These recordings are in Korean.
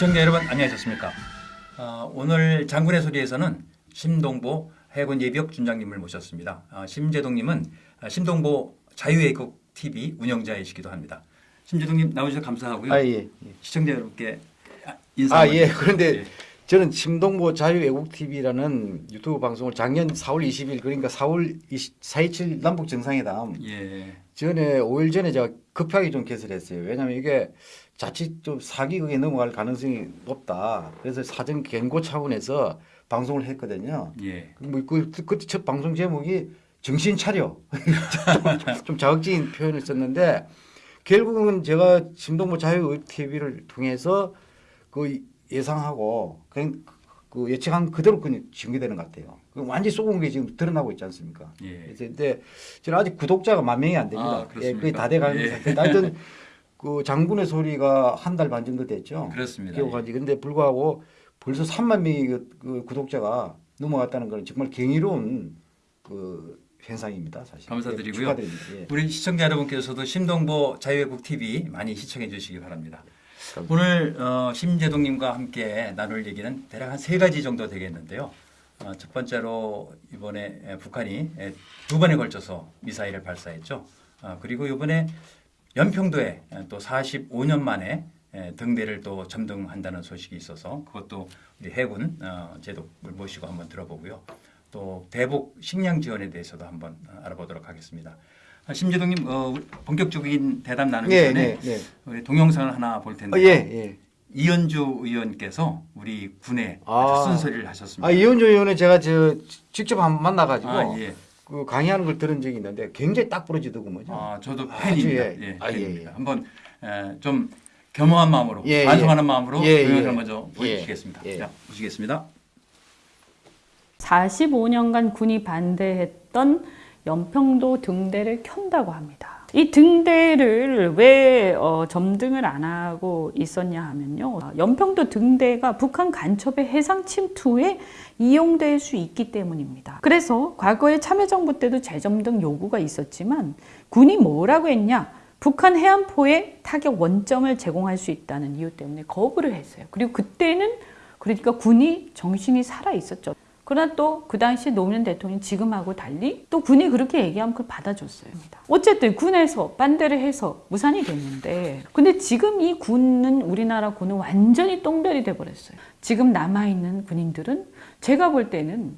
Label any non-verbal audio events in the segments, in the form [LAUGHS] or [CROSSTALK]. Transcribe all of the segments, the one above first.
시청자 여러분 안녕하셨습니까? 어, 오늘 장군의 소리에서는 심동보 해군 예비역 준장님을 모셨습니다. 어, 심재동님은 어, 심동보 자유애국 TV 운영자이시기도 합니다. 심재동님 나오셔서 감사하고요. 아, 예. 시청자 여러분께 인사 아, 예. 좀- 그런데 예. 저는 심동보 자유애국TV라는 유튜브 방송을 작년 4월 20일 그러니까 4월 20, 4.27 남북 정상회담 예. 전에 5일 전에 제가 급하게 좀 개설했어요. 왜냐하면 이게 자칫 좀 사기극에 넘어갈 가능성이 높다. 그래서 사전 경고 차원에서 방송을 했거든요. 예. 뭐 그, 그때 첫 방송 제목이 정신 차려. 좀, [LAUGHS] 좀 자극적인 표현을 썼는데 결국은 제가 심동보 자유 TV를 통해서 그 예상하고 그냥 그 예측한 그대로 그냥 전개되는 것 같아요. 그 완전히 쏘은 게 지금 드러나고 있지 않습니까? 예. 그래서 근데 저는 아직 구독자가 만 명이 안 됩니다. 아? 예, 그게 다 돼가는 예. 상태. 하여튼 [LAUGHS] 그 장군의 소리가 한 달 반 정도 됐죠. 그렇습니다. 기억하지. 근데 불구하고 벌써 3만 명이 그, 그 구독자가 넘어갔다는 건 정말 경이로운 그 현상입니다. 사실. 감사드리고요. 예. 예. 우리 시청자 여러분께서도 심동보 자유애국 TV 많이 시청해 주시기 바랍니다. 감사합니다. 오늘 어, 심재동님과 함께 나눌 얘기는 대략 한 세 가지 정도 되겠는데요. 어, 첫 번째로 이번에 에, 북한이 에, 두 번에 걸쳐서 미사일을 발사했죠. 어, 그리고 이번에 연평도에 에, 또 45년 만에 에, 등대를 또 점등한다는 소식이 있어서 그것도 우리 해군 어, 제독을 모시고 한번 들어보고요. 또 대북 식량 지원에 대해서도 한번 어, 알아보도록 하겠습니다. 아, 심재동님 어, 본격적인 대답 나누기 네, 전에 네, 네. 우리 동영상을 하나 볼 어, 텐데 예, 예. 이현주 의원께서 우리 군에 아. 아주 쓴소리를 하셨습니다. 아, 이현주 의원은 제가 저 직접 한번 만나가지고 아, 예. 그 강의하는 걸 들은 적이 있는데 굉장히 딱 부러지더군요. 아, 저도 아주 팬입니다. 예. 예, 아, 예, 팬입니다. 예. 한번 에, 좀 겸허한 마음으로 예, 반성하는 예. 마음으로 예, 동영상을 예. 먼저 보여주시겠습니다. 예. 자, 보시겠습니다. 45년간 군이 반대했던 연평도 등대를 켠다고 합니다. 이 등대를 왜 어, 점등을 안 하고 있었냐 하면요. 연평도 등대가 북한 간첩의 해상 침투에 이용될 수 있기 때문입니다. 그래서 과거에 참여정부 때도 재점등 요구가 있었지만 군이 뭐라고 했냐? 북한 해안포에 타격 원점을 제공할 수 있다는 이유 때문에 거부를 했어요. 그리고 그때는 그러니까 군이 정신이 살아 있었죠. 그러나 또 그 당시 노무현 대통령이 지금하고 달리 또 군이 그렇게 얘기하면 그걸 받아줬어요. 어쨌든 군에서 반대를 해서 무산이 됐는데 근데 지금 이 군은 우리나라 군은 완전히 똥별이 돼버렸어요. 지금 남아있는 군인들은 제가 볼 때는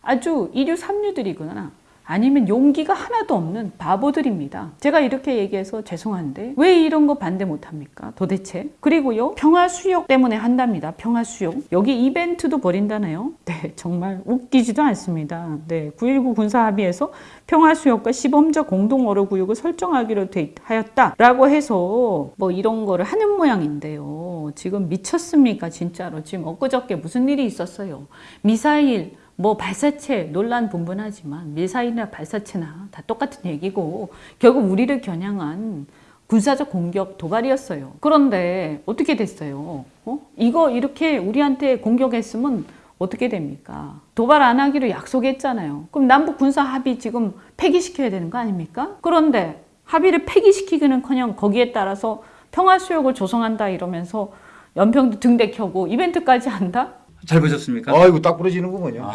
아주 이류 삼류들이거나 아니면 용기가 하나도 없는 바보들입니다. 제가 이렇게 얘기해서 죄송한데 왜 이런 거 반대 못 합니까? 도대체. 그리고요. 평화 수역 때문에 한답니다. 평화 수역. 여기 이벤트도 벌인다네요. 네, 정말 웃기지도 않습니다. 네, 9.19 군사 합의에서 평화 수역과 시범적 공동 어로 구역을 설정하기로 돼 하였다라고 해서 뭐 이런 거를 하는 모양인데요. 지금 미쳤습니까? 진짜로. 지금 엊그저께 무슨 일이 있었어요. 미사일 뭐 발사체 논란 분분하지만 미사일이나 발사체나 다 똑같은 얘기고 결국 우리를 겨냥한 군사적 공격 도발이었어요. 그런데 어떻게 됐어요? 어? 이거 이렇게 우리한테 공격했으면 어떻게 됩니까? 도발 안 하기로 약속했잖아요. 그럼 남북 군사 합의 지금 폐기시켜야 되는 거 아닙니까? 그런데 합의를 폐기시키기는커녕 거기에 따라서 평화 수역을 조성한다 이러면서 연평도 등대 켜고 이벤트까지 한다? 잘 보셨습니까? 아이고 딱 부러지는구먼요.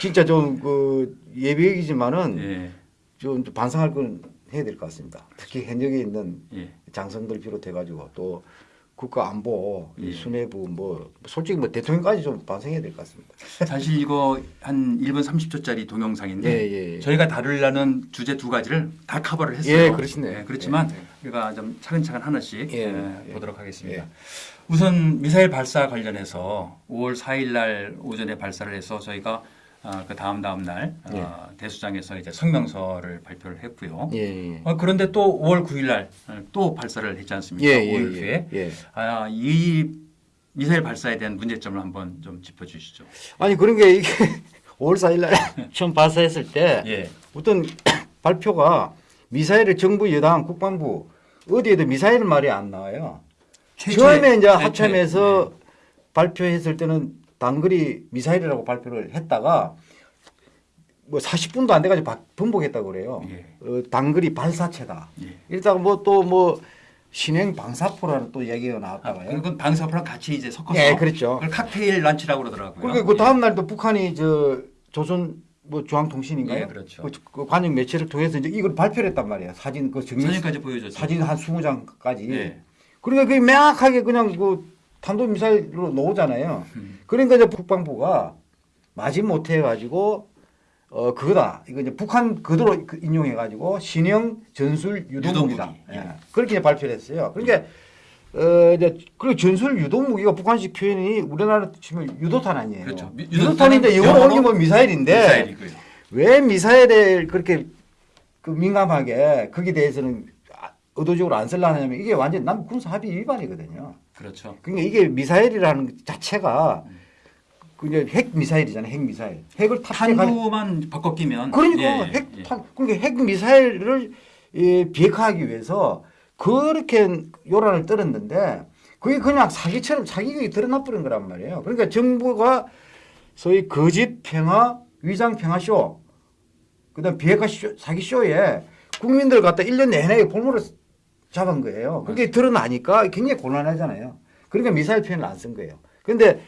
진짜 좀 그 예비역이지만은 예. 좀 반성할 건 해야 될 것 같습니다. 특히 현역에 있는 예. 장성들 비롯해 가지고 또 국가 안보, 이 예. 수뇌부 뭐 솔직히 뭐 대통령까지 좀 반성해야 될 것 같습니다. 사실 이거 한 1분 30초짜리 동영상인데 예, 예, 예. 저희가 다루려는 주제 두 가지를 다 커버를 했어요. 예, 그렇시네요. 그렇지만 예, 예. 우리가 좀 차근차근 하나씩 예, 예, 예. 보도록 하겠습니다. 예. 우선 미사일 발사 관련해서 5월 4일 날 오전에 발사를 해서 저희가 아, 그 다음 다음 날 예. 아, 대수장에서 이제 성명서를 발표를 했고요. 예, 예. 어, 그런데 또 5월 9일 날 또 발사를 했지 않습니까? 예, 예, 5일 예, 후에 예. 아, 이 미사일 발사에 대한 문제점을 한번 좀 짚어주시죠. 아니 그런 게 이게 [LAUGHS] 5월 4일 날 [LAUGHS] 처음 발사했을 때 예, 어떤 [COUGHS] 발표가 미사일을 정부 여당 국방부 어디에도 미사일 말이 안 나와요. 처음에 이제 합참에서 발표했을 때는 단거리 미사일이라고 발표를 했다가 뭐 40분도 안 돼가지고 바- 번복했다고 그래요. 예. 어, 단거리 발사체다. 예. 이러다가 뭐또뭐 신행 방사포라는 또 얘기가 아, 나왔다고요. 그건 방사포랑 같이 이제 섞어서 네, 그렇죠. 그걸 칵테일 란치라고 그러더라고요. 그리고 그 다음 날도 북한이 저 조선 뭐 중앙통신인가요? 예, 그렇죠. 그, 그 관영 매체를 통해서 이제 이걸 발표를 했단 말이에요. 사진 그 예. 증명 사진까지 보여줬죠. 사진 한 20장까지. 예. 그러니까 그게 명확하게 그냥 그 탄도미사일로 나오잖아요. 음. 그러니까 이제 국방부가 마지 못해 가지고 어 그거다. 이거 이제 북한 그대로 그 인용해 가지고 신형 전술 유도무기다. 유도무기. 예. 예. 그렇게 이제 발표를 했어요. 그러니까 어 이제 그리고 전술 유도무기가 북한식 표현이 우리나라 치면 유도탄 아니에요. 그렇죠. 미- 유도탄인데 영어로 옮기면 미사일인데 미사일이고요. 왜 미사일에 그렇게 그 민감하게 거기에 대해서는 아- 의도적으로 안 쓰려냐면 이게 완전 남북 군사 합의 위반이거든요. 그렇죠. 그러니까 이게 미사일이라는 것 자체가 그 이제 핵 미사일이잖아요. 핵 미사일. 핵을 탄두만 바꿔 끼면 그러니까 예, 예, 핵 예. 탄, 그러니까 핵 미사일을 예, 비핵화하기 위해서 그렇게 요란을 떨었는데 그게 그냥 사기처럼 사기극이 드러나 버린 거란 말이에요. 그러니까 정부가 소위 거짓 평화 위장 평화 쇼 그다음 비핵화 쇼, 사기 쇼에 국민들 갖다 1년 내내 볼모를 잡은 거예요. 그게 드러나니까 굉장히 곤란하잖아요. 그러니까 미사일 표현을 안 쓴 거예요. 근데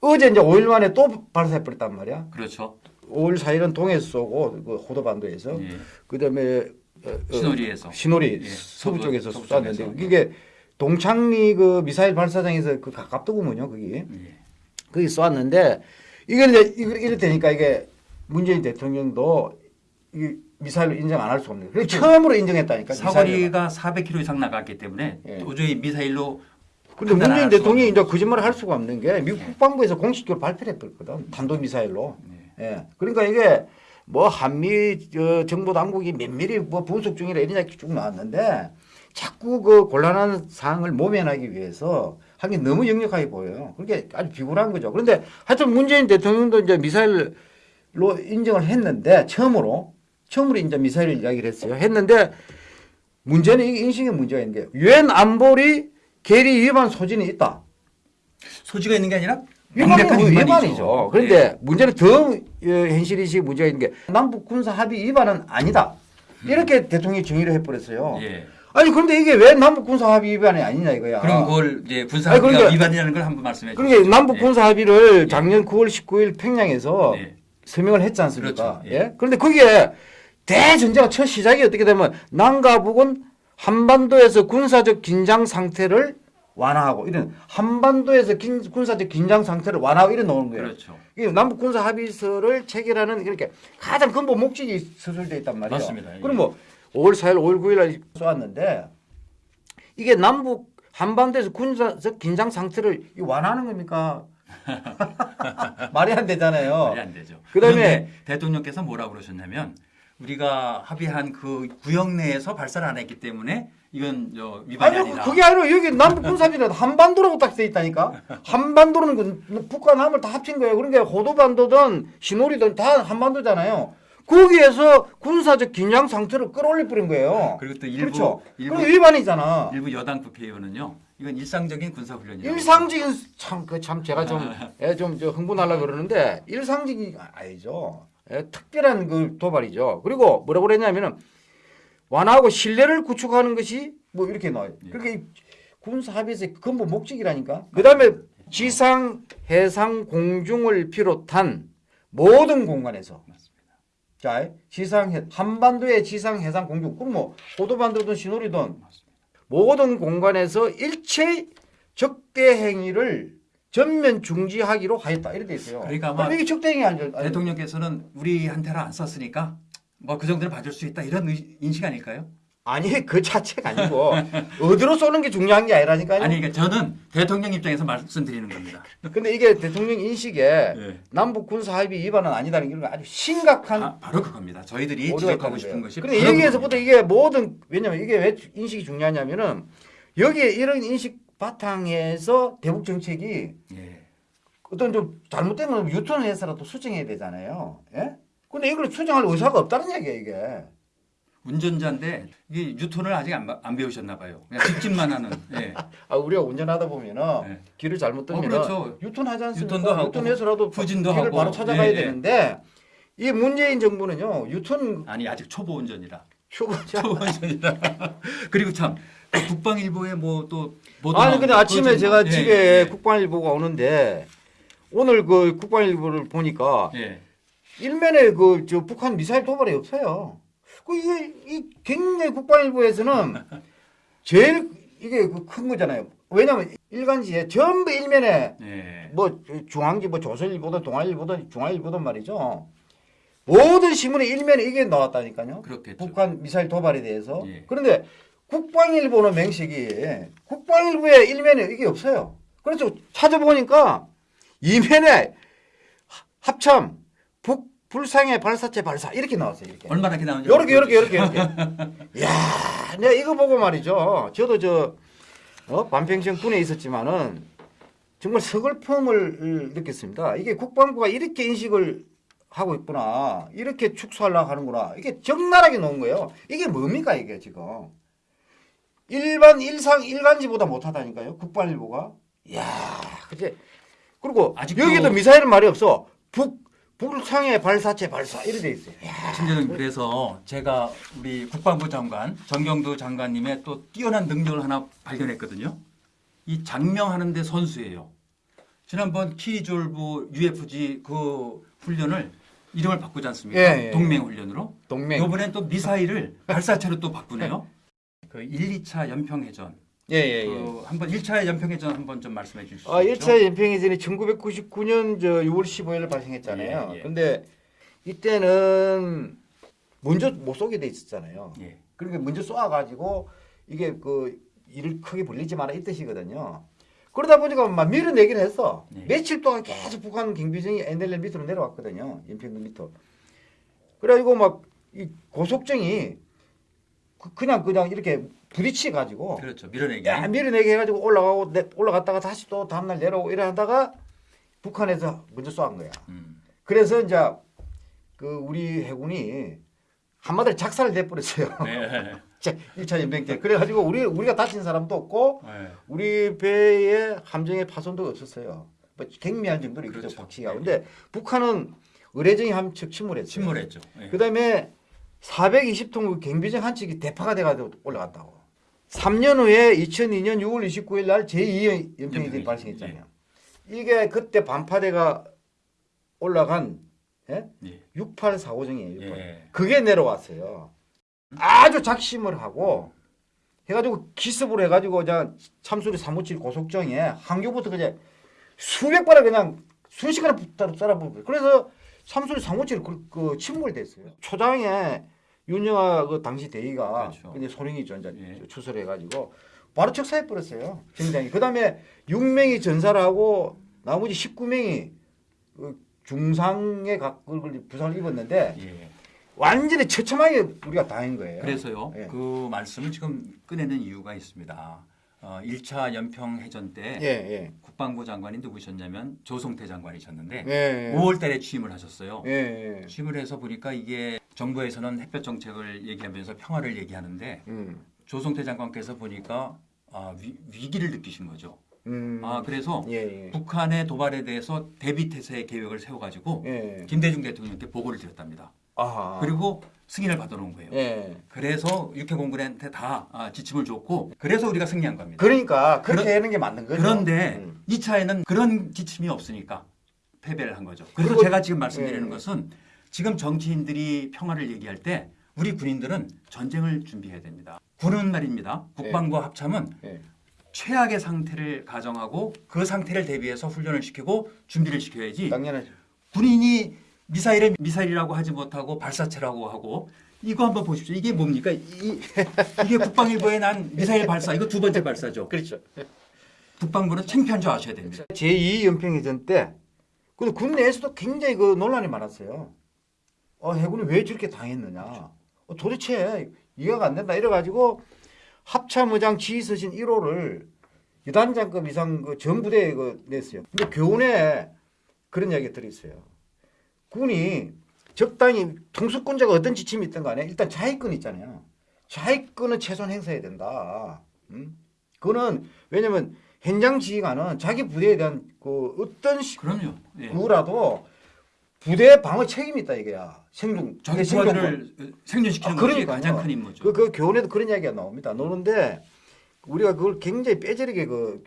어제 이제 5일 만에 또 발사해 버렸단 말이야. 그렇죠. 5월 4일은 동해에서 쏘고 그 호도반도에서 예. 그다음에 어, 어, 신호리에서 신호리 예, 서부 쪽에서 쐈는데. 이게 동창리 그 미사일 발사장에서 그 가깝더군요 거기 예. 거기 쏘았는데 이게 이제 이래 되니까 이게 문재인 대통령도 이 미사일로 인정 안 할 수 없는. 그래 처음으로 인정했다니까. 사거리가 400km 이상 나갔기 때문에 예. 도저히 미사일로 근데 문재인 대통령이 이제 거짓말을 할 수가 없는 게 미국 국방부에서 공식적으로 발표를 했거든. 단도 미사일로. 예. 그러니까 이게 뭐 한미 저 정보 당국이 면밀히 뭐 분석 중이라 이런 이야기 쭉 나왔는데 자꾸 그 곤란한 사항을 모면하기 위해서 하기 너무 역력하게 보여요. 그게 아주 비굴한 거죠. 그런데 하여튼 문재인 대통령도 이제 미사일로 인정을 했는데 처음으로 처음으로 이제 미사일 이야기를 했어요. 했는데 문제는 이게 인식의 문제가 있는 게 유엔 안보리 계리 위반 소진이 있다. 소지가 있는 게 아니라 위반이 명백한 위반이죠. 그런데 예. 문제는 더 어, 현실이식 문제가 있는 게 남북 군사 합의 위반은 아니다. 이렇게 대통령이 정의를 해버렸어요. 예. 아니 그런데 이게 왜 남북 군사 합의 위반이 아니냐 이거야. 그럼 그걸 이제 군사 합의가 그러니까- 위반이라는 걸 한번 말씀해 주시죠. 그러니까 남북 예. 군사 합의를 작년 9월 19일 평양에서 예. 서명을 했지 않습니까? 그렇죠. 예. 예. 그런데 그게 대전제가 첫 시작이 어떻게 되면 남과 북은 한반도에서 군사적 긴장 상태를 완화하고 이런 한반도에서 긴, 군사적 긴장 상태를 완화하고 이런 나오는 거예요. 그렇죠. 이 남북 군사 합의서를 체결하는 이렇게 가장 근본 목적이 서술돼 있단 말이에요. 맞습니다. 예. 그럼 뭐 5월 4일, 5월 9일 날 쏘았는데 이게 남북 한반도에서 군사적 긴장 상태를 이 완화하는 겁니까? [LAUGHS] [LAUGHS] 말이 안 되잖아요. 말이 안 되죠. 그다음에- 대통령께서 뭐라고 그러셨냐면 우리가 합의한 그 구역 내에서 발사를 안 했기 때문에 이건 저 위반이 아니 아니다. 그게 아니라 여기 남북 군사합의는 한반도라고 딱 돼 있다니까. 한반도는 그 북과 남을 다 합친 거예요. 그러니까 호도반도든 신호리든 다 한반도잖아요. 거기에서 군사적 긴장 상태를 끌어올려 버린 거예요. 그리고 또 일부 그렇죠. 일부 위반이잖아. 일부 여당 국회의원은요. 이건 일상적인 군사 훈련이라고. 일상적인 참그참 제가 좀좀저 [LAUGHS] 흥분하려 그러는데 일상적인 아니죠. 예, 특별한 그 도발이죠. 그리고 뭐라고 그랬냐면은 완화하고 신뢰를 구축하는 것이 뭐 이렇게 나와요. 예. 그렇게 이 군사 합의에서의 근본 목적이라니까. 그다음에 지상, 해상, 공중을 비롯한 모든 공간에서 맞습니다. 자 지상 해- 한반도의 지상, 해상, 공중 그럼 뭐 호도반도든 신호리든 맞습니다. 모든 공간에서 일체 적대 행위를 전면 중지하기로 하였다 이렇게 돼 있어요. 그러니까 아마 이게 아니죠? 아니, 대통령께서는 우리한테는 안 썼으니까 뭐 그 정도는 봐줄 수 있다 이런 의- 인식 아닐까요? 아니 [LAUGHS] 그 자체가 아니고 어디로 쏘는 게 중요한 게 아니라니까요. 아니 그러니까 저는 대통령 입장에서 말씀드리는 겁니다. 근데 이게 대통령 인식에 예. 남북 군사 합의 위반은 아니다는 게 아주 심각한 아, 바로 그겁니다. 저희들이 지적하고 싶은. 것이 근데 여기에서부터. 이게 모든 왜냐면 이게 왜 인식이 중요하냐면은 여기에 이런 인식 바탕에서 대북 정책이 예. 어떤 좀 잘못된 건 유턴을 해서라도 수정해야 되잖아요. 예? 근데 이걸 수정할 의사가 없다는 얘기예요, 이게. 운전자인데 이게 유턴을 아직 안, 바- 안 배우셨나 봐요. 그냥 직진만 하는. 예. [LAUGHS] 아, 우리가 운전하다 보면은 네. 길을 잘못 어, 들면 그렇죠. 유턴하지 않습니까? 유턴도 하고 유턴해서라도 후진도 길을 하고. 바로 찾아가야 예, 예. 되는데 이 문재인 정부는요. 유턴 아니 아직 초보 운전이라. 초보자. 초보자이다. [LAUGHS] 그리고 참 [COUGHS] 국방일보에 뭐 또 아니 근데 아침에 제가 예, 집에 예, 국방일보가 오는데 오늘 그 국방일보를 보니까 예. 일면에 그 저 북한 미사일 도발이 없어요. 그 이게 이 굉장히 국방일보에서는 [LAUGHS] 제일 이게 그큰 거잖아요. 왜냐면 일간지에 전부 일면에 예. 뭐 중앙지 뭐 조선일보든 동아일보든 중앙일보든 말이죠. 모든 신문에 일면에 이게 나왔다니까요. 그렇겠죠. 북한 미사일 도발에 대해서. 예. 그런데 국방일보는 맹식이 국방일보에 일면에 이게 없어요. 그래서 찾아보니까 이면에 하- 합참 북 불상의 발사체 발사 이렇게 나왔어요. 이렇게. 얼마나 이렇게 요렇게 요렇게 보여주세요. 요렇게 이렇게. 야, 내가 이거 보고 말이죠. 저도 저 어? 반평생 군에 있었지만은 정말 서글픔을 느꼈습니다. 이게 국방부가 이렇게 인식을 하고 있구나. 이렇게 축소하려고 하는구나. 이게 적나라하게 놓은 거예요. 이게 뭡니까 이게 지금. 일반 일상 일간지보다 못하다니까요. 국방일보가. 이야, 그제 그리고 아직도- 여기도 미사일은 말이 없어. 북 북상의 발사체 발사 이렇게 돼 있어요. 야, 심재동 그래서 제가 우리 국방부 장관 정경도 장관님의 또 뛰어난 능력을 하나 발견했거든요. 이 장명하는데 선수예요. 지난번 키졸부 UFG 그 훈련을 이름을 바꾸지 않습니까? 예, 예. 동맹 훈련으로. 동맹. 이번엔 또 미사일을 발사체로 또 바꾸네요. [LAUGHS] 그 1, 2차 연평해전. 예, 예, 예. 그 한번 1차 연평해전 한번 좀 말씀해 주실 수 아, 있죠? 1차 연평해전이 1999년 저 6월 15일 발생했잖아요. 예, 예. 근데 이때는 먼저 못 쏘게 돼 있었잖아요. 예. 그러니까 먼저 쏘아 가지고 이게 그 일을 크게 벌리지 마라 이 뜻이거든요. 그러다 보니까 막 밀어내긴 했어. 네. 며칠 동안 계속 북한 경비정이 NLL 밑으로 내려왔거든요. 연평도 밑으로. 그래가지고 막 이 고속정이 그- 그냥 그냥 이렇게 부딪혀 가지고 그렇죠. 밀어내기. 야 밀어내게 해가지고 올라가고 내- 올라갔다가 다시 또 다음날 내려오고 이래 하다가 북한에서 먼저 쏘은 거야. 음. 그래서 이제 그 우리 해군이 한마디로 작살을 내버렸어요. 네. [LAUGHS] 자, 1차 연병 때. 그래가지고 우리 우리가 다친 사람도 없고 네. 우리 배에 함정의 파손도 없었어요. 뭐 경미할 정도로 그렇죠. 박치기가. 네. 근데 북한은 의뢰정이 한척 침몰했어요. 침몰했죠. 예. 그다음에 420통 경비정 한 척이 대파가 돼가지고 올라갔다고. 3년 후에 2002년 6월 29일 날 제2의 연평이 연평이, 발생했잖아요. 이게 그때 반파대가 올라간 예? 예. 6845정이에요. 68. 예. 그게 내려왔어요. 아주 작심을 하고 해가지고 기습으로 해가지고 그냥 참수리 357 고속정에 항교부터 그냥 수백 발을 그냥 순식간에 붙어 썰어버려. 그래서 참수리 357 그, 그 침몰됐어요. 초장에 윤영아 그 당시 대위가 그렇죠. 근데 소령이죠 이제 예. 추설해 가지고 바로 척사해 버렸어요. 정장이. 그다음에 6명이 전사를 하고 나머지 19명이 그 중상의 각을 부상을 입었는데 예. 완전히 처참하게 우리가 당한 거예요. 그래서요. 예. 그 말씀을 지금 꺼내는 이유가 있습니다. 어, 1차 연평해전 때 예, 예. 국방부 장관이 누구셨냐면 조성태 장관이셨는데 예. 5월 달에 취임을 하셨어요. 예, 예. 취임을 해서 보니까 이게 정부에서는 햇볕 정책을 얘기하면서 평화를 얘기하는데 음. 조성태 장관께서 보니까 아, 위, 위기를 느끼신 거죠. 음. 아, 그래서 예, 예. 북한의 도발에 대해서 대비 태세 계획을 세워가지고 예. 김대중 대통령께 보고를 드렸답니다. 아하. 그리고 승인을 받아놓은 거예요. 예. 그래서 육해공군한테 다 아, 지침을 줬고 그래서 우리가 승리한 겁니다. 그러니까 그렇게 그런- 하는 게 맞는 거죠. 그런데 음. 2차에는 그런 지침이 없으니까 패배를 한 거죠. 그래서 그리고- 제가 지금 말씀드리는 예. 것은 지금 정치인들이 평화를 얘기할 때 우리 군인들은 전쟁을 준비해야 됩니다. 군은 말입니다. 국방부 합참은 예. 최악의 상태를 가정하고 그 상태를 대비해서 훈련을 시키고 준비를 시켜야지 당연하죠. 군인이 미사일에 미사일이라고 하지 못하고 발사체라고 하고 이거 한번 보십시오. 이게 뭡니까? 이, 이게 국방일보에 난 미사일 발사 이거 두 번째 발사죠. 그렇죠. 국방부는 창피한 줄 아셔야 됩니다. 제2 연평해전 때 근데 군 내에서도 굉장히 그 논란이 많았어요. 어, 해군이 왜 저렇게 당했느냐. 어, 도대체 이해가 안 된다. 이래가지고 합참의장 지휘서신 1호를 여단장급 이상 그 전부대에 그 냈어요. 근데 교훈에 그런 이야기가 들어있어요. 군이 적당히 통수권자가 어떤 지침이 있든 간에 일단 자위권 있잖아요. 자위권은 최소한 행사해야 된다. 음? 그거는 왜냐면 현장 지휘관은 자기 부대에 대한 그 어떤 시- 그럼요. 예. 누구라도 부대 방어 책임이 있다 이게야. 생존 자기 생존권. 부하들을 생존시키는 아, 것이 그러니까요. 가장 큰 임무죠. 그, 그 교훈에도 그런 이야기가 나옵니다. 노는데 우리가 그걸 굉장히 빼저리게 그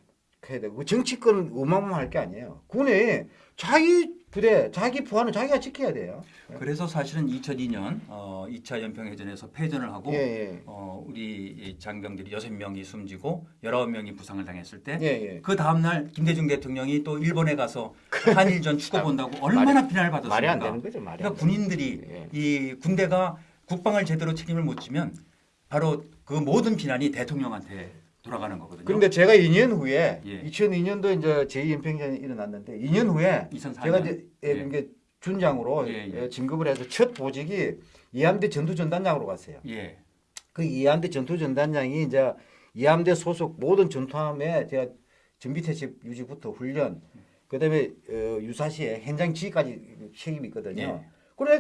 해야 되고 그 정치권은 어마어마할 게 아니에요. 군이 자기 부대, 자기 부하는 자기가 지켜야 돼요. 그래서 사실은 2002년 어, 2차 연평해전에서 패전을 하고 예, 예. 어, 우리 이 장병들이 여섯 명이 숨지고 19명이 부상을 당했을 때 예, 예. 그 다음 날 김대중 대통령이 또 일본에 가서 한일전 축구 본다고 얼마나 비난을 받았습니까? 말이 안 되는 거죠, 말이. 그러니까 군인들이 예. 이 군대가 국방을 제대로 책임을 못 지면 바로 그 모든 비난이 대통령한테 돌아가는 거거든요. 그런데 제가 2년 후에 예. 2002년도 이제 제2연평전이 일어났는데 2년 후에 2004년 제가 이제 예, 예. 준장으로 예, 예. 예, 진급을 해서 첫 보직이 이함대 전투전단장으로 갔어요. 예. 그 이함대 전투전단장이 이제 이함대 소속 모든 전투함에 제가 전비태세 유지부터 훈련, 그다음에 어, 유사시에 현장 지휘까지 책임이 있거든요. 예. 그래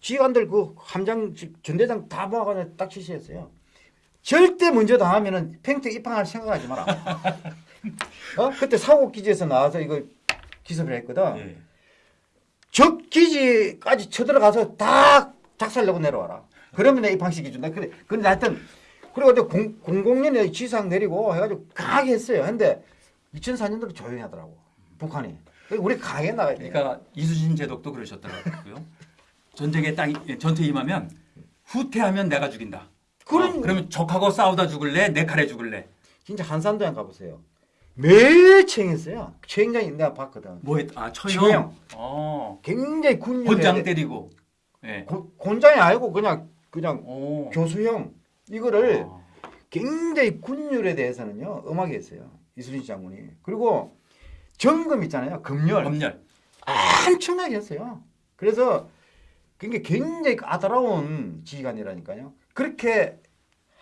지휘관들 그 함장 지- 전대장 다 모아가지고 딱 지시했어요. 절대 먼저 당하면은 팽태 입항할 생각하지 마라. [LAUGHS] 어? 그때 사고 기지에서 나와서 이거 기습을 했거든. 예. 적 기지까지 쳐들어가서 다 작살내고 내려와라. 그러면 내 입항시켜준다. 그래. 근데 하여튼, 그리고 이제 00년에 지상 내리고 해가지고 강하게 했어요. 근데 2004년도로 조용히 하더라고. 북한이. 우리 강하게 나가야 돼. 그러니까 이수진 제독도 그러셨더라고요. 전쟁에 딱 이- 전투에 임하면 후퇴하면 내가 죽인다. 그런- 어, 그러면 적하고 싸우다 죽을래? 내 칼에 죽을래? 진짜 한산도에 가보세요. 매일 챙했어요. 챙장이 내가 봤거든. 뭐 했? 아 처형. 어. 굉장히 군용. 곤장 때리고. 예. 곤장이 아니고 그냥, 그냥 오. 교수형. 이거를 아. 굉장히 군율에 대해서는요 엄하게 했어요 이순신 장군이 그리고 점검 있잖아요 검열 검열. 엄청나게 했어요 그래서 그게 굉장히 까다로운 지휘관이라니까요 그렇게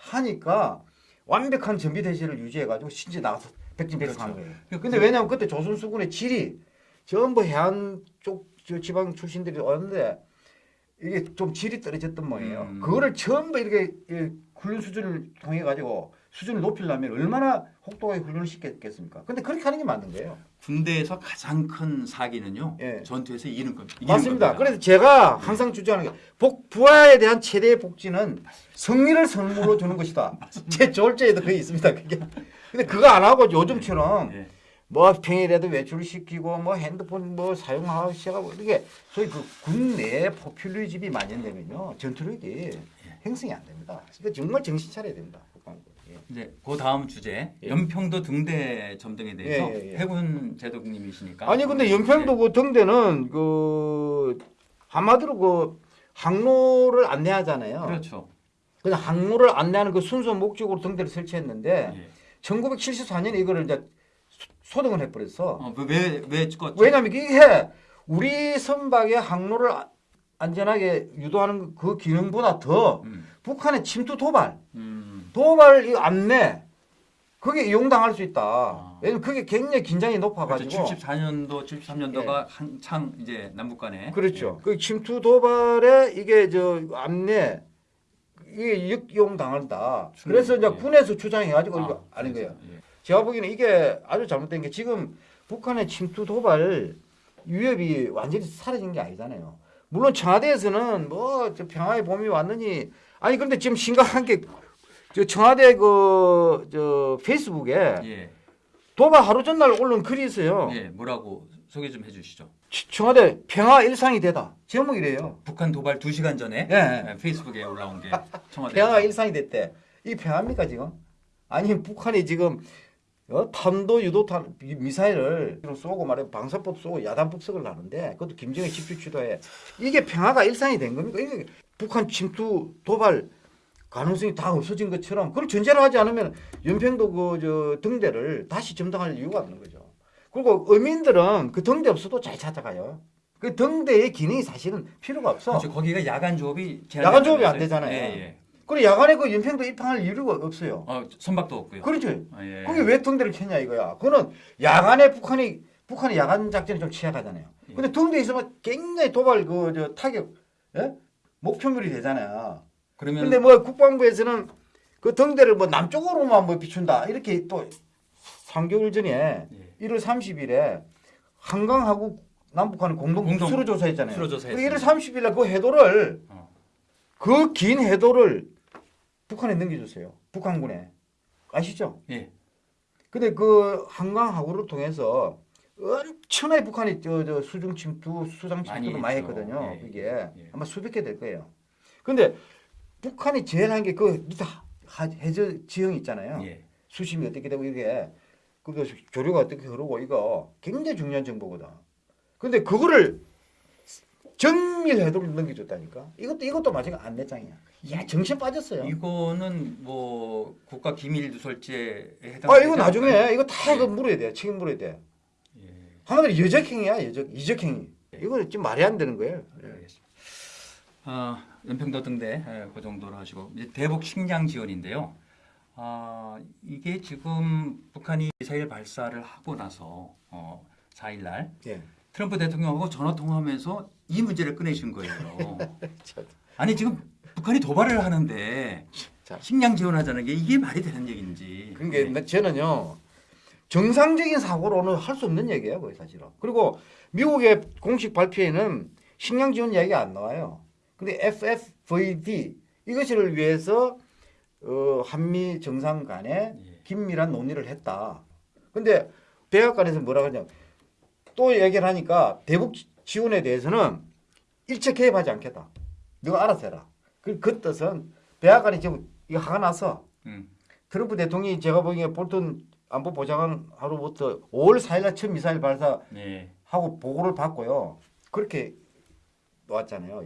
하니까 완벽한 전비 대시를 유지해가지고 신지 나가서 백진백승한 그렇죠. 거예요 근데 왜냐하면 그때 조선 수군의 질이 전부 해안 쪽저 지방 출신들이 왔는데 이게 좀 질이 떨어졌던 모양이에요. 음. 그거를 전부 이렇게 이 훈련 수준을 통해 가지고 수준을 높이려면 얼마나 혹독하게 훈련을 시켰겠습니까? 근데 그렇게 하는 게 맞는 거예요. 군대에서 가장 큰 사기는요. 예. 전투에서 이기는 겁니다. 맞습니다. 겁니다. 그래서 제가 항상 주장하는 게 복, 부하에 대한 최대의 복지는 승리를 선물로 주는 것이다. [LAUGHS] 제 졸제에도 그게 있습니다. 그게. 근데 그거 안 하고 요즘처럼 예. 뭐 평일에도 외출시키고 뭐 핸드폰 뭐 사용하고 시작하고 이게 소위 그 군내 포퓰리즘이 만연되면요 전투력이 형성이 안 됩니다. 그러니까 정말 정신 차려야 됩니다. 예. 이제 그 다음 주제 예. 연평도 등대 점등에 대해서 예, 예, 예. 해군 제독님이시니까 아니 근데 연평도 그 등대는 그 한마디로 그 항로를 안내하잖아요. 그렇죠. 그래서 항로를 안내하는 그 순수 목적으로 등대를 설치했는데 예. 1974년에 이거를 이제 소- 소등을 해버렸어. 어, 왜 왜 찍었죠? 왜냐하면 이게 우리 선박의 항로를 아- 안전하게 유도하는 그 기능보다 더 음. 북한의 침투 도발, 음. 도발 이 안내 그게 이용당할 수 있다. 아. 왜냐면 그게 굉장히 긴장이 그렇죠. 높아가지고 74년도 73년도가 한창 이제 남북 간에 예. 그렇죠. 그 침투 도발에 이게 저 안내 이게 역이용 당한다. 그래서 이제 예. 군에서 주장해가지고 아, 이거 그래서, 거예요. 예. 제가 보기에는 이게 아주 잘못된 게 지금 북한의 침투 도발 위협이 완전히 사라진 게 아니잖아요. 물론 청와대에서는 뭐저 평화의 봄이 왔느니 아니 그런데 지금 심각한 게 저 청와대 그 저 페이스북에 예. 도발 하루 전날 올린 글이 있어요. 예. 뭐라고 소개 좀 해주시죠. 치- 청와대 평화 일상이 되다 제목이래요. 북한 도발 2 시간 전에 예. 예, 페이스북에 올라온 게 [LAUGHS] 청와대 평화가 일상이 됐대. 이 평화입니까 지금? 아니 북한이 지금 어? 탄도 유도탄 미- 미사일을 쏘고 말해 방사법 쏘고 야단 폭격을 하는데 그것도 김정일 집주 주도에 이게 평화가 일상이 된 겁니까? 이게 북한 침투 도발 가능성이 다 없어진 것처럼 그걸 전제로 하지 않으면 연평도 그 저 등대를 다시 점등할 이유가 없는 거죠. 그리고 어민들은 그 등대 없어도 잘 찾아가요. 그 등대의 기능이 사실은 필요가 없어. 그렇죠. 거기가 야간 조업이 야간 조업이 안. 되잖아요. 예, 예. 그리고 야간에 그 연평도 입항할 이유가 없어요. 어, 선박도 없고요. 그렇죠. 아, 예. 그게 왜 등대를 켰냐 이거야. 그거는 야간에 북한이 북한이 야간 작전이 좀 취약하잖아요. 예. 근데 등대 있으면 굉장히 도발 그저 타격 예? 목표물이 되잖아요. 그러면 근데 뭐 국방부에서는 그 등대를 뭐 남쪽으로만 뭐 비춘다 이렇게 또 3개월 전에 예. 1월 30일에 한강하고 남북한은 공동, 공동 수로 조사했잖아요. 수로 조사했습니다. 1월 30일 날그 해도를 어. 그긴 해도를 북한에 넘겨줬어요. 북한군에 아시죠? 예. 근데 그 한강 하구를 통해서 엄청나게 북한이 저, 저 수중 침투, 수상 많이 침투도 많이 했죠. 했거든요. 예. 그게 예. 아마 수백 개 될 거예요. 근데 북한이 제일 한게 그 밑에 하- 해저 지형 있잖아요. 예. 수심이 어떻게 되고 이게 그 조류가 어떻게 흐르고 이거 굉장히 중요한 정보거든. 근데 그거를 정밀 해도를 넘겨줬다니까. 이것도 이것도 마찬가지 안내장이야. 야 정신 빠졌어요. 이거는 뭐 국가 기밀 누설죄에 해당. 아 이거 나중에 이거 다 이거 예. 물어야 돼. 책임 물어야 돼. 예. 한마디로 여적행위야 여적 이적행위. 이거 지금 말이 안 되는 거예요. 네, 아, 연평도 등대 예, 그 정도로 하시고 이제 대북 식량 지원인데요. 아, 이게 지금 북한이 미사일 발사를 하고 나서 어, 4일 날 예. 트럼프 대통령하고 전화 통화하면서 이 문제를 꺼내신 거예요. [LAUGHS] 참. 아니 지금 북한이 도발을 하는데 자. 식량 지원하자는 게 이게 말이 되는 얘기인지. 그러니까 나- 저는요 정상적인 사고로는 할 수 없는 얘기예요, 거의 사실은. 그리고 미국의 공식 발표에는 식량 지원 이야기가 안 나와요. 근데 FFVD 이것을 위해서 어, 한미 정상 간에 예. 긴밀한 논의를 했다. 근데 백악관에서 뭐라 그러냐 또 얘기를 하니까 대북 지원에 대해서는 일체 개입하지 않겠다. 너가 알아서 해라. 그, 그 뜻은 백악관이 지금 이거 화가 나서 음. 트럼프 대통령이 제가 보기에 볼턴 안보 보좌관 하루부터 5월 4일날 처음 미사일 발사하고 네. 보고를 받고요. 그렇게 놓았잖아요.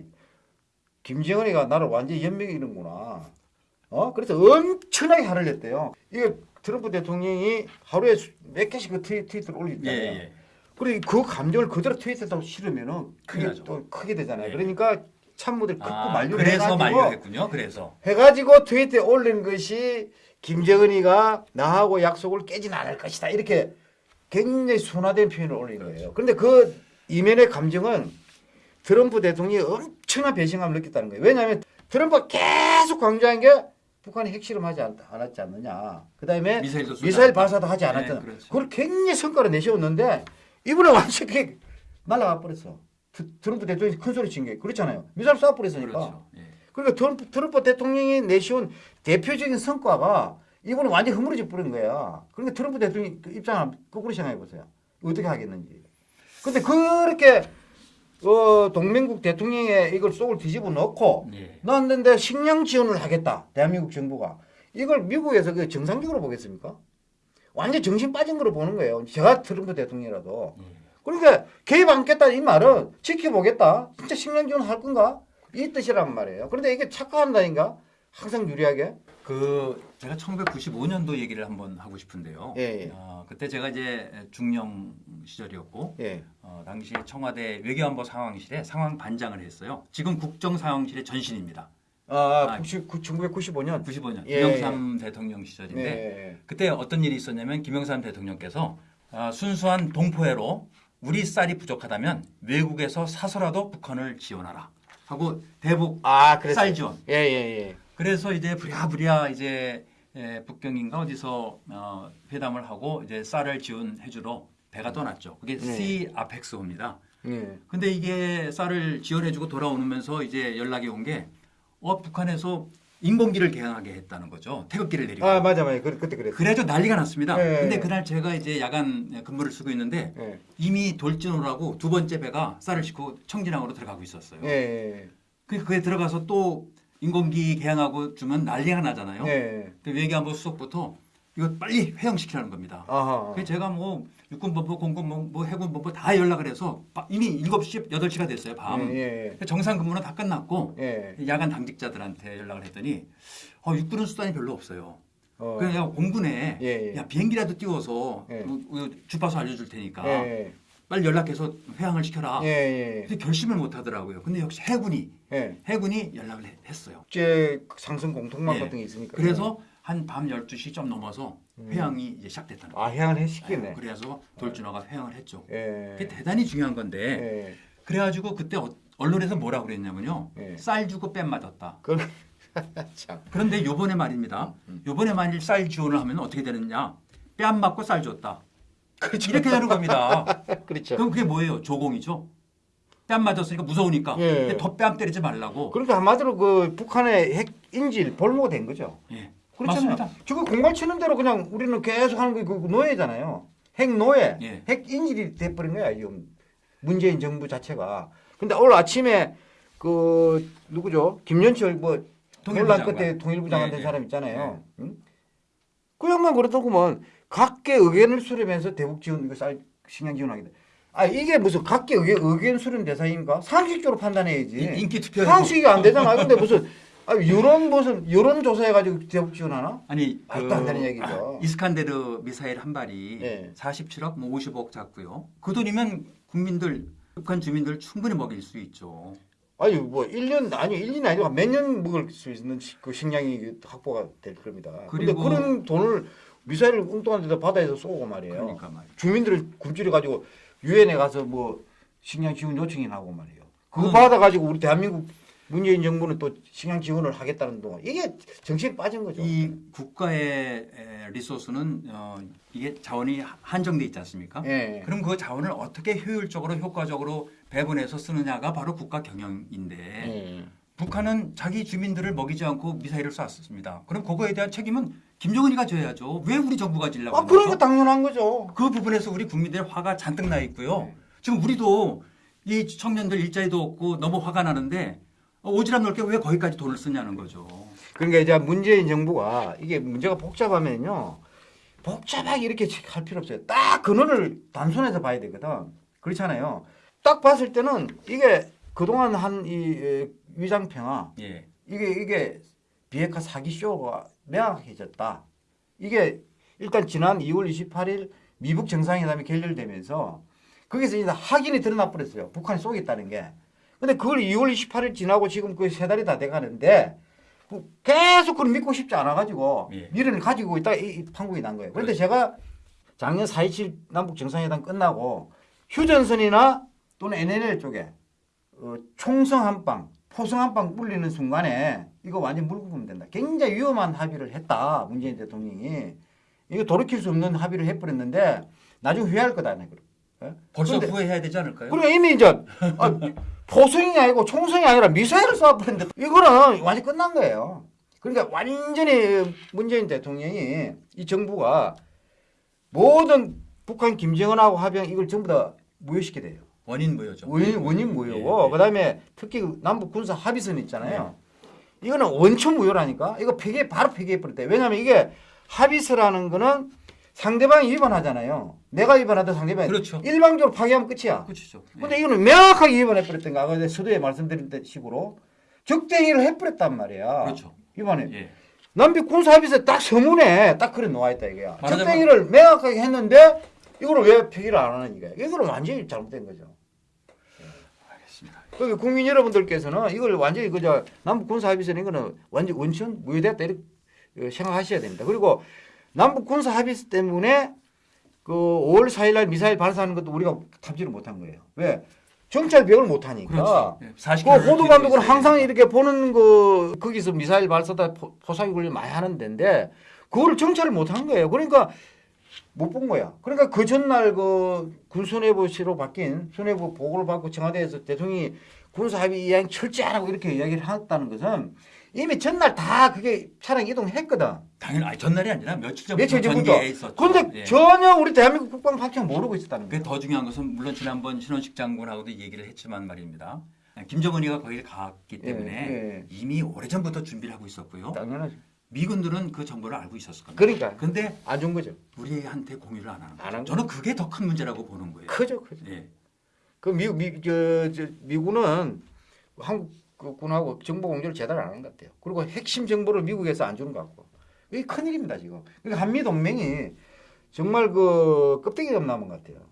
김정은이가 나를 완전히 연명이는구나. 어? 그래서 엄청나게 화를 냈대요. 이게 트럼프 대통령이 하루에 수- 몇 개씩 그 트위, 트위터를 예, 올리잖아요. 예. 그리고 그 감정을 그대로 트위터에 실으면은 큰일 그게. 또 크게 되잖아요. 예. 그러니까 참모들 극구 아, 만류를 그래서 만류했군요. 그래서. 해가지고 트위터에 올린 것이 김정은이가 나하고 약속을 깨진 않을 것이다 이렇게 굉장히 순화된 표현을 올린 거예요. 그런데 그 이면의 감정은 트럼프 대통령이 엄청난 배신감을 느꼈다는 거예요. 왜냐하면 트럼프가 계속 강조한 게 북한이 핵실험하지 않, 않았지 않느냐. 그 다음에 미사일도 쏘지 미사일. 발사도 하지 않았잖아. 네, 그렇죠. 그걸 굉장히 성과를 내세웠는데 이번에 완전 히 날아가 버렸어. 트- 트럼프 대통령이 큰 소리 친 게 그렇잖아요. 미사일 쏴 버렸으니까. 그렇죠. 예. 그러니까 트럼프, 트럼프 대통령이 내세운 대표적인 성과가 이번에 완전 히 흐물어져 버린 거야. 그러니까 트럼프 대통령 그 입장을 거꾸로 생각해 보세요. 어떻게 하겠는지. 근데 그렇게 어, 동맹국 대통령의 이걸 속을 뒤집어 넣고 예. 넣었는데 식량 지원을 하겠다. 대한민국 정부가. 이걸 미국에서 그 정상적으로 보겠습니까? 완전 정신 빠진 거로 보는 거예요. 제가 트럼프 대통령이라도. 예. 그러니까 개입 않겠다 이 말은 지켜보겠다. 진짜 식량 지원 할 건가? 이 뜻이란 말이에요. 그런데 이게 착각한다니까? 항상 유리하게. 그 제가 1995년도 얘기를 한번 하고 싶은데요. 예, 예. 어, 그때 제가 이제 중령 시절이었고 예. 어, 당시 청와대 외교안보 상황실에 상황 반장을 했어요. 지금 국정 상황실의 전신입니다. 아, 아, 90, 1995년. 95년 예, 김영삼 대통령 시절인데 네. 그때 어떤 일이 있었냐면 김영삼 대통령께서 아, 순수한 동포애로 우리 쌀이 부족하다면 외국에서 사서라도 북한을 지원하라 하고 대북 아. 쌀 지원. 예, 예, 예. 그래서 이제 부랴부랴 이제 예, 북경인가 어디서 어, 회담을 하고 이제 쌀을 지원해 주러 배가 떠났죠. 그게 네. C 아펙스호입니다. 예. 근데 이게 쌀을 지원해 주고 돌아오면서 이제 연락이 온 게 어, 북한에서 인공기를 개항하게 했다는 거죠. 태극기를 내리고. 아, 맞아, 맞아. 그, 그때 그랬어. 그래도 난리가 났습니다. 네. 근데 그날 제가 이제 야간 근무를 쓰고 있는데 예. 이미 돌진호라고 두 번째 배가 쌀을 싣고 청진항으로 들어가고 있었어요. 예, 예. 그 그게 들어가서 또 인공기 개항하고 주면 난리가 나잖아요. 예. 근데 외교안보 수석부터 이거 빨리 회영시키라는 겁니다. 아하. 그래서 제가 뭐 육군본부, 공군본부, 뭐 해군본부 다 연락을 해서 바- 이미 7시, 8시가 됐어요, 밤. 예, 예. 정상 근무는 다 끝났고 예. 야간 당직자들한테 연락을 했더니 어, 육군은 수단이 별로 없어요. 어. 그냥 공군에 예, 예. 야 비행기라도 띄워서 예. 뭐, 뭐 주파수 알려줄 테니까 예, 빨리 연락해서 회항을 시켜라. 예. 예. 결심을 못 하더라고요. 근데 역시 해군이 예. 해군이 연락을 해- 했어요. 국제 상승 공통망 예. 같은 게 있으니까. 그래서 한 밤 12시 좀 넘어서 음. 회항이 이제 시작됐다는 거예요. 아, 해양을 해 시키네. 그래서 돌진호가 회항을 했죠. 예. 그게 대단히 중요한 건데 예. 그래 가지고 그때 어- 언론에서 뭐라 그랬냐면요. 예. 쌀 주고 뺨 맞았다. 그 [LAUGHS] 참. 그런데 요번에 말입니다. 음. 요번에 만일 쌀 지원을 하면 어떻게 되느냐. 뺨 맞고 쌀 줬다. 이렇게 되는 겁니다. [LAUGHS] 그렇죠. 그럼 그게 뭐예요? 조공이죠. 뺨 맞았으니까 무서우니까 예. 근데 더뺨 때리지 말라고. 그러니까 한마디로 그 북한의 핵 인질 볼모가 된 거죠. 예. 그렇잖아요. 맞습니다. 지금 공갈 치는 대로 그냥 우리는 계속 하는 게 그 노예잖아요. 핵 노예, 예. 핵 인질이 돼버린 거야 지금 문재인 정부 자체가. 근데 오늘 아침에 그 누구죠? 김연철 뭐 논란. 끝에 통일부 장관 예, 된 예. 사람 있잖아요. 응? 그 양반 그러더구먼 각계 의견을 수렴해서 대북 지원 이거 쌀 식량 지원하겠다. 아 이게 무슨 각계 의견, 의견 수렴 대상인가? 상식적으로 판단해야지. 인- 인기 투표 상식이 안 되잖아. 근데 무슨 아, 여론 무슨 여론 조사해가지고 대북 지원하나? 아니 말도 안 되는 얘기죠. 이스칸데르 미사일 한 발이 예. 47억 뭐 50억 잡고요. 그 돈이면 국민들 북한 주민들 충분히 먹일 수 있죠. 아니 뭐 1년 아니 1년이 아니고 몇 년 먹을 수 있는 시- 그 식량이 확보가 될 겁니다. 그리고- 그런 돈을 미사일을 엉뚱한 데다 바다에서 쏘고 말이에요. 그러니까 말이에요. 주민들을 굶주려 가지고 유엔에 가서 뭐 식량 지원 요청이나 하고 말이에요. 그거 음. 받아 가지고 우리 대한민국 문재인 정부는 또 식량 지원을 하겠다는 동안 이게 정신 빠진 거죠. 이 국가의 에, 리소스는 어, 이게 자원이 한정돼 있지 않습니까? 예. 그럼 그 자원을 어떻게 효율적으로 효과적으로 배분해서 쓰느냐가 바로 국가 경영인데 예. 북한은 자기 주민들을 먹이지 않고 미사일을 쐈습니다. 그럼 그거에 대한 책임은 김정은이가 져야죠. 왜 우리 정부가 지려고 아 그러니까 거죠? 당연한 거죠. 그 부분에서 우리 국민들의 화가 잔뜩 나 있고요. 네. 지금 우리도 이 청년들 일자리도 없고 너무 화가 나는데 어, 오지랖 넓게 왜 거기까지 돈을 쓰냐는 거죠. 그러니까 이제 문재인 정부가 이게 문제가 복잡하면요. 복잡하게 이렇게 할 필요 없어요. 딱 근원을 단순해서 봐야 되거든. 그렇잖아요. 딱 봤을 때는 이게 그동안 한이 위장평화 예. 이게 이게 비핵화 사기 쇼가 명확해졌다. 이게 일단 지난 2월 28일 미북 정상회담이 결렬되면서 거기서 이제 확인이 드러나 버렸어요. 북한이 쏘겠다는 게. 근데 그걸 2월 28일 지나고 지금 그세 달이 다 돼가는데 그 계속 그걸 믿고 싶지 않아가지고 예. 미련을 가지고 있다가 이, 이 판국이 난 거예요. 그런데 그렇죠. 제가 작년 4.27 남북 정상회담 끝나고 휴전선이나 또는 NLL 쪽에 어, 총성 한 방, 포성 한방 불리는 순간에 이거 완전 물고 보면 된다. 굉장히 위험한 합의를 했다. 문재인 대통령이. 이거 돌이킬 수 없는 합의를 해버렸는데 나중에 후회할 거다. 네. 벌써 근데- 후회해야 되지 않을까요? 그리고 이미 이제 아, 포성이 아니고 총성이 아니라 미사일을 쏴버렸는데 이거는 완전 끝난 거예요. 그러니까 완전히 문재인 대통령이 이 정부가 모든 북한 김정은하고 합의한 이걸 전부 다 무효시켜 돼요. 원인 무효죠. 원인, 원인 무효고 예, 예. 그다음에 특히 그 남북 군사 합의선 있잖아요. 이거는 원천 무효라니까. 이거 폐기 바로 폐기해 버렸대. 왜냐하면 이게 합의서라는 거는 상대방이 위반하잖아요. 내가 위반하든 상대방이 그렇죠. 일방적으로 파기하면 끝이야. 끝이죠. 예. 근데 이거는 명확하게 위반해 버렸던 거 아까 서두에 말씀드린 식으로 적대행위를 해 버렸단 말이야. 그렇죠. 위반해. 예. 남북 군사 합의서 딱 서문에 딱 그래 놓아 있다 이거야. 적대행위를 명확하게 했는데 이거를 왜 폐기를 안 하는 이거야. 이거는 완전히 잘못된 거죠. 그러니까 국민 여러분들께서는 이걸 완전히 그저 남북 군사 합의서는 이거는 완전 원천 무효됐다 이렇게 어, 생각하셔야 됩니다. 그리고 남북 군사 합의서 때문에 그 5월 4일 날 미사일 발사하는 것도 우리가 탑재를 못한 거예요. 왜? 정찰 비용을 못 하니까. 그 40km 호도 감독은 항상 이렇게 보는 그 거기서 미사일 발사다 포- 포상이 굴리 많이 하는 데인데 그거를 정찰을 못 한 거예요. 그러니까 못 본 거야. 그러니까 그 전날 그 군수뇌부시로 바뀐 수뇌부 보고를 받고 청와대에서 대통령이 군사 합의 이행 철저하라고 이렇게 이야기를 했다는 것은 이미 전날 다 그게 차량 이동했거든. 당연히 아니, 전날이 아니라 며칠 전부터 며칠 전부터. 있었죠. 그런데 예. 전혀 우리 대한민국 국방 파트너 모르고 있었다는 거예요. 더 중요한 것은 물론 지난번 신원식 장군하고도 얘기를 했지만 말입니다. 김정은이가 거기를 갔기 때문에 예, 예. 이미 오래전부터 준비를 하고 있었고요. 당연하죠. 미군들은 그 정보를 알고 있었을 겁니다. 그러니까 근데 안 준 거죠. 우리한테 공유를 안 하는 안 거죠. 한 저는 그게 더 큰 문제라고 보는 거예요. 크죠, 크죠. 예. 그 미국 미, 저, 저, 미군은 한국 그 군하고 정보 공조를 제대로 안 하는 것 같아요. 그리고 핵심 정보를 미국에서 안 주는 것 같고 이게 큰 일입니다 지금. 그러니까 한미 동맹이 정말 그 껍데기가 남은 것 같아요.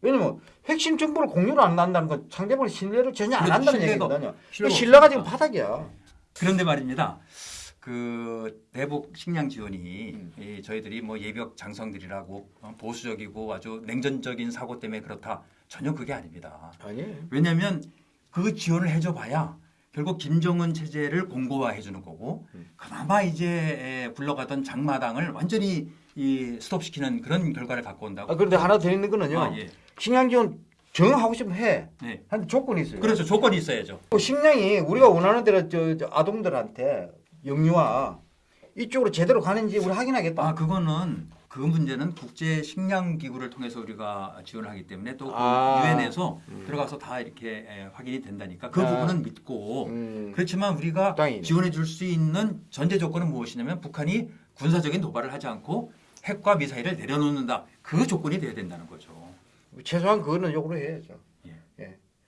왜냐면 핵심 정보를 공유를 안 한다는 건 상대방의 신뢰를 전혀 안 그렇죠. 한다는 얘기거든요. 그 신뢰가 신뢰가 지금. 바닥이야. 그런데 말입니다. 그 대북 식량 지원이 음. 이 저희들이 뭐 예비역 장성들이라고 어, 보수적이고 아주 냉전적인 사고 때문에 그렇다 전혀 그게 아닙니다. 아니에요. 왜냐하면 그 지원을 해줘봐야 결국 김정은 체제를 공고화해 주는 거고 음. 그나마 이제 에, 굴러가던 장마당을 완전히 이 스톱시키는 그런 결과를 갖고 온다고. 아, 그런데 하나 더 있는 거는요. 아, 예. 식량 지원 정하고 싶으면 해. 네. 한 조건이 있어요. 그렇죠. 조건이 있어야죠. 그 식량이 우리가 원하는 대로 저, 저 아동들한테 영유아 이쪽으로 제대로 가는지 우리 확인하겠다. 아 그거는 그 문제는 국제 식량 기구를 통해서 우리가 지원을 하기 때문에 또 아. 유엔에서 들어가서 다 이렇게 에, 확인이 된다니까 그 아. 부분은 믿고 음. 그렇지만 우리가 땅이네. 지원해 줄 수 있는 전제 조건은 무엇이냐면 북한이 군사적인 도발을 하지 않고 핵과 미사일을 내려놓는다 그 조건이 돼야 된다는 거죠. 최소한 그거는 요구를 해야죠.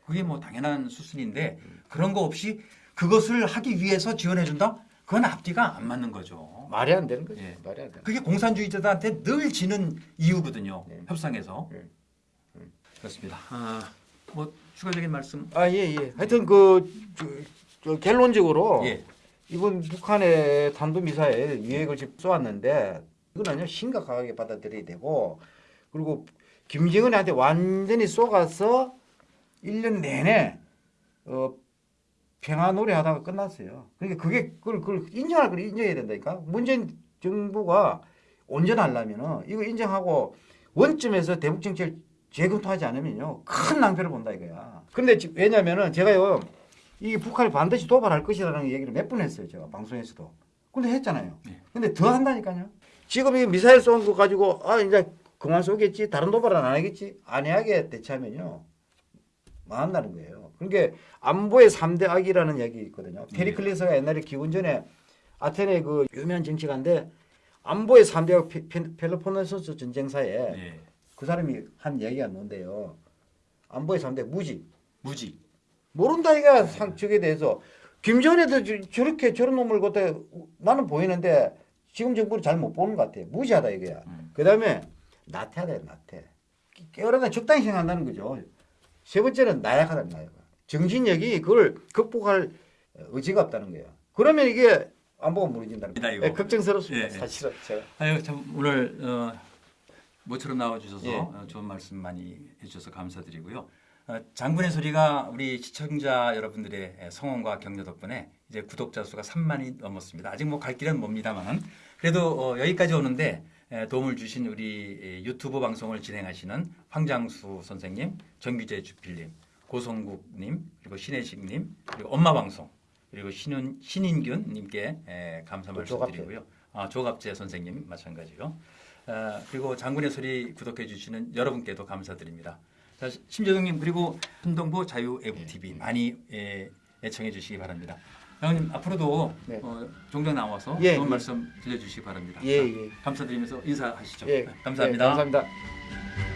그게 뭐 당연한 수순인데 그런 거 없이 그것을 하기 위해서 지원해 준다? 그건 앞뒤가 안 맞는 거죠. 말이 안 되는 거죠. 예. 말이 안 되는. 그게 공산주의자들한테 늘 지는 이유거든요. 네. 협상에서. 네. 그렇습니다. 아, 뭐 추가적인 말씀. 아, 예, 예. 하여튼 그 저, 저 결론적으로 예. 이번 북한의 탄도미사일 지금 쏘았는데 이거는요 심각하게 받아들여야 되고 그리고 김정은한테 완전히 쏘가서 1년 내내 어, 평화 노래하다가 끝났어요. 그러니까 그게 그걸, 그걸 인정할 걸 인정해야 된다니까. 문재인 정부가 온전하려면은 이거 인정하고 원점에서 대북 정책을 재검토하지 않으면요 큰 낭패를 본다 이거야. 근데 지- 왜냐면은 제가요 이 북한이 반드시 도발할 것이라는 얘기를 몇 번 했어요 제가 방송에서도. 근데 했잖아요. 네. 근데 더 한다니까요. 지금 이 미사일 쏜 거 가지고 아 이제 그만 쏘겠지 다른 도발은 안 하겠지 안해하게 대처하면요 망한다는 거예요. 그러니까 안보의 3대 악이라는 얘기 있거든요. 네. 페리클레스가 옛날에 기원전에 아테네 그 유명한 정치가인데 안보의 3대 악 펠로폰네소스 전쟁사에 예. 그 사람이 한 얘기가 있는데요. 안보의 3대 무지. 무지. 모른다 이가 상 적에 대해서 김정은에도 저- 저렇게 저런 놈을 갖다 나는 보이는데 지금 정부는 잘못 보는 것 같아. 무지하다 이거야. 음. 그 다음에 나태하다 나태. 깨어나다 적당히 생각한다는 거죠. 세 번째는 나약하다 나약. 정신력이 그걸 극복할 의지가 없다는 거예요. 그러면 이게 안보가 무너진다는 거예요. 예, 걱정스럽습니다. 예, 예. 사실은 제가. 아유 참 오늘 어, 모처럼 나와주셔서 예. 어, 좋은 말씀 많이 해주셔서 감사드리고요. 어, 장군의 소리가 우리 시청자 여러분들의 에, 성원과 격려 덕분에 이제 구독자 수가 3만이 넘었습니다. 아직 뭐 갈 길은 멉니다만은 그래도 어, 여기까지 오는데 에, 도움을 주신 우리 에, 유튜브 방송을 진행하시는 황장수 선생님, 정규재 주필님, 고성국님, 그리고 신혜식님, 그리고 엄마 방송 그리고 신윤 신인균님께 에, 감사. 말씀드리고요. 아, 조갑재 선생님 마찬가지요. 아, 그리고 장군의 소리 구독해 주시는 여러분께도 감사드립니다. 자, 심재동님 그리고 한동보 자유 애국 TV 많이 예, 애청해 주시기 바랍니다. 장군님 앞으로도 네. 어, 종종 나와서 예, 좋은 예. 말씀 들려주시기 바랍니다. 예, 자, 예. 감사드리면서 인사하시죠. 예. 네, 감사합니다. 예, 감사합니다.